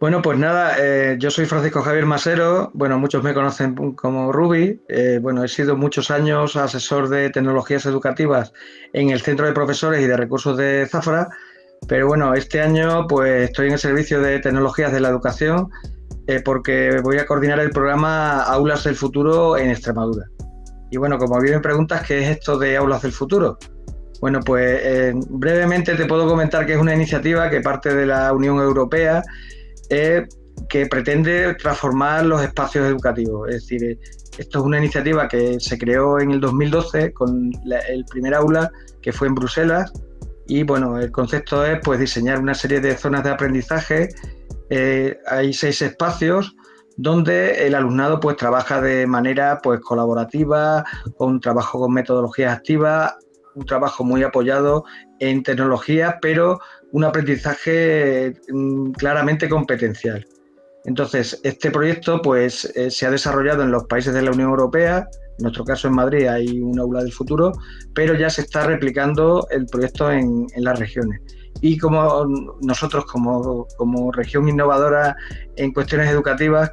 Bueno, pues nada, eh, yo soy Francisco Javier Masero, bueno, muchos me conocen como Ruby, eh, bueno, he sido muchos años asesor de tecnologías educativas en el Centro de Profesores y de Recursos de Zafra, pero bueno, este año pues estoy en el Servicio de Tecnologías de la Educación eh, porque voy a coordinar el programa Aulas del Futuro en Extremadura. Y bueno, como bien me preguntas, ¿qué es esto de Aulas del Futuro? Bueno, pues brevemente te puedo comentar que es una iniciativa que parte de la Unión Europea que pretende transformar los espacios educativos. Es decir, esto es una iniciativa que se creó en el 2012 con el primer aula que fue en Bruselas y bueno, el concepto es pues diseñar una serie de zonas de aprendizaje. Eh, hay seis espacios donde el alumnado pues trabaja de manera pues colaborativa, con trabajo con metodologías activas, un trabajo muy apoyado en tecnología, pero un aprendizaje mm, claramente competencial. Entonces, este proyecto pues, eh, se ha desarrollado en los países de la Unión Europea, en nuestro caso en Madrid hay un aula del futuro, pero ya se está replicando el proyecto en, las regiones. Y como nosotros, como, región innovadora en cuestiones educativas,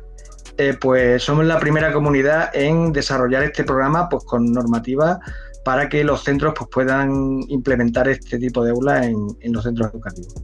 eh, pues somos la primera comunidad en desarrollar este programa pues, con normativa para que los centros pues, puedan implementar este tipo de aulas en, en los centros educativos.